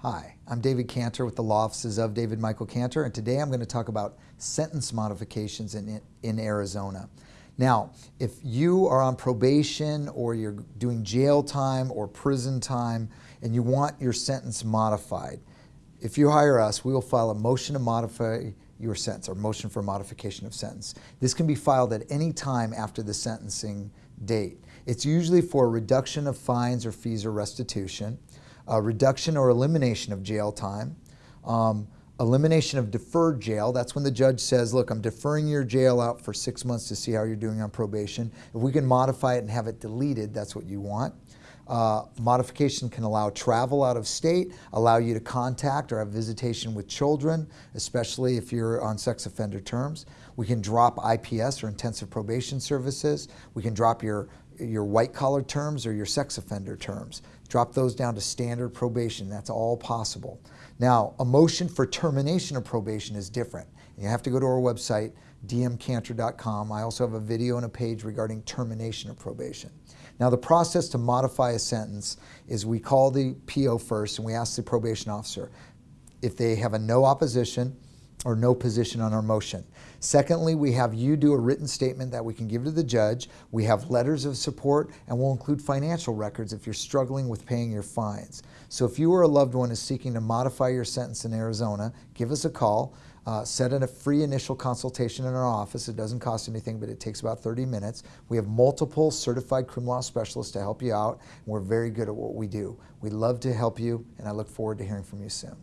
Hi, I'm David Cantor with the law offices of David Michael Cantor, and today I'm going to talk about sentence modifications in, in Arizona. Now, if you are on probation or you're doing jail time or prison time and you want your sentence modified, if you hire us, we will file a motion to modify your sentence or motion for modification of sentence. This can be filed at any time after the sentencing date. It's usually for reduction of fines or fees or restitution uh, reduction or elimination of jail time, um, elimination of deferred jail. That's when the judge says, look, I'm deferring your jail out for six months to see how you're doing on probation. If we can modify it and have it deleted, that's what you want. Uh, modification can allow travel out of state, allow you to contact or have visitation with children, especially if you're on sex offender terms. We can drop IPS or intensive probation services. We can drop your your white collar terms or your sex offender terms. Drop those down to standard probation. That's all possible. Now, a motion for termination of probation is different. You have to go to our website, dmcantor.com. I also have a video and a page regarding termination of probation. Now, the process to modify a sentence is we call the PO first and we ask the probation officer if they have a no opposition, or no position on our motion. Secondly, we have you do a written statement that we can give to the judge. We have letters of support and we'll include financial records if you're struggling with paying your fines. So if you or a loved one is seeking to modify your sentence in Arizona, give us a call. Uh, set in a free initial consultation in our office. It doesn't cost anything, but it takes about 30 minutes. We have multiple certified criminal law specialists to help you out, and we're very good at what we do. We'd love to help you, and I look forward to hearing from you soon.